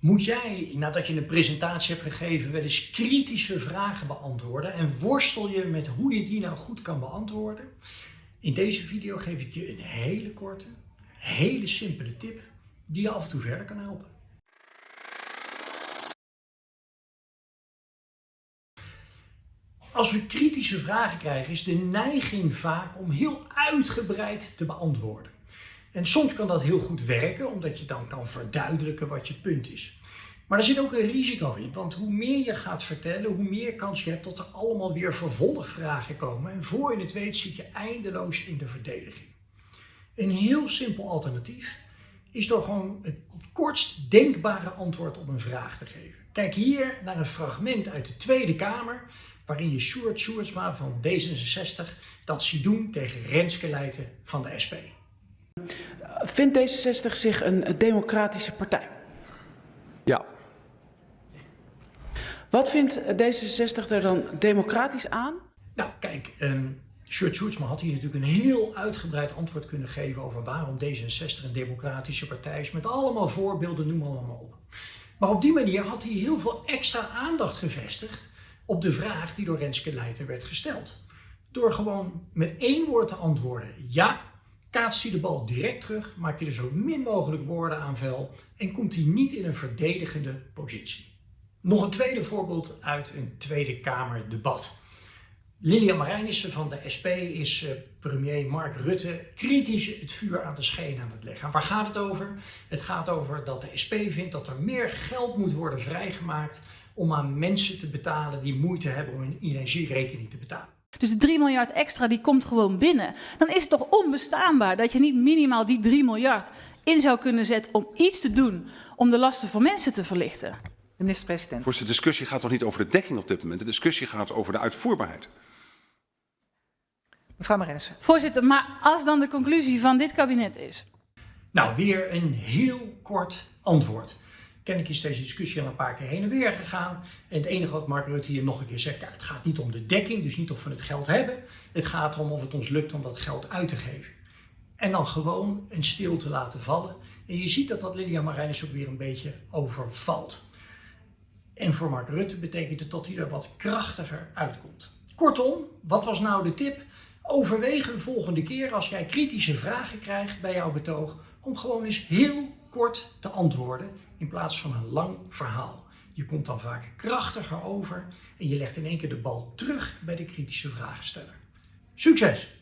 Moet jij, nadat je een presentatie hebt gegeven, wel eens kritische vragen beantwoorden en worstel je met hoe je die nou goed kan beantwoorden? In deze video geef ik je een hele korte, hele simpele tip die je af en toe verder kan helpen. Als we kritische vragen krijgen, is de neiging vaak om heel uitgebreid te beantwoorden. En soms kan dat heel goed werken, omdat je dan kan verduidelijken wat je punt is. Maar er zit ook een risico in, want hoe meer je gaat vertellen, hoe meer kans je hebt dat er allemaal weer vervolgvragen komen. En voor je het weet zit je eindeloos in de verdediging. Een heel simpel alternatief is door gewoon het kortst denkbare antwoord op een vraag te geven. Kijk hier naar een fragment uit de Tweede Kamer, waarin je Sjoerd Sjoerdsma van D66 dat ziet doen tegen Renske Leijten van de SP. Vindt D66 zich een democratische partij? Ja. Wat vindt D66 er dan democratisch aan? Nou, kijk, um, Sjoerd Sjoerdsma had hier natuurlijk een heel uitgebreid antwoord kunnen geven over waarom D66 een democratische partij is, met allemaal voorbeelden, noem allemaal op. Maar op die manier had hij heel veel extra aandacht gevestigd op de vraag die door Renske Leijten werd gesteld. Door gewoon met één woord te antwoorden ja, kaatst hij de bal direct terug, maakt hij er zo min mogelijk woorden aan vel en komt hij niet in een verdedigende positie. Nog een tweede voorbeeld uit een Tweede Kamer debat. Lilian Marijnissen van de SP is uh, premier Mark Rutte kritisch het vuur aan de scheen aan het leggen. Waar gaat het over? Het gaat over dat de SP vindt dat er meer geld moet worden vrijgemaakt om aan mensen te betalen die moeite hebben om hun energierekening te betalen. Dus de 3 miljard extra die komt gewoon binnen. Dan is het toch onbestaanbaar dat je niet minimaal die 3 miljard in zou kunnen zetten om iets te doen om de lasten voor mensen te verlichten. De minister-president. Voorzitter, de discussie gaat toch niet over de dekking op dit moment. De discussie gaat over de uitvoerbaarheid. Mevrouw Marennissen. Voorzitter, maar als dan de conclusie van dit kabinet is? Nou, weer een heel kort antwoord. Kennelijk is deze discussie al een paar keer heen en weer gegaan. En het enige wat Mark Rutte hier nog een keer zegt, ja, het gaat niet om de dekking, dus niet of we het geld hebben. Het gaat erom of het ons lukt om dat geld uit te geven. En dan gewoon een stilte laten vallen. En je ziet dat dat Lydia Marijnis ook weer een beetje overvalt. En voor Mark Rutte betekent het dat hij er wat krachtiger uitkomt. Kortom, wat was nou de tip? Overweeg een volgende keer als jij kritische vragen krijgt bij jouw betoog om gewoon eens heel kort te antwoorden in plaats van een lang verhaal. Je komt dan vaak krachtiger over en je legt in één keer de bal terug bij de kritische vragensteller. Succes!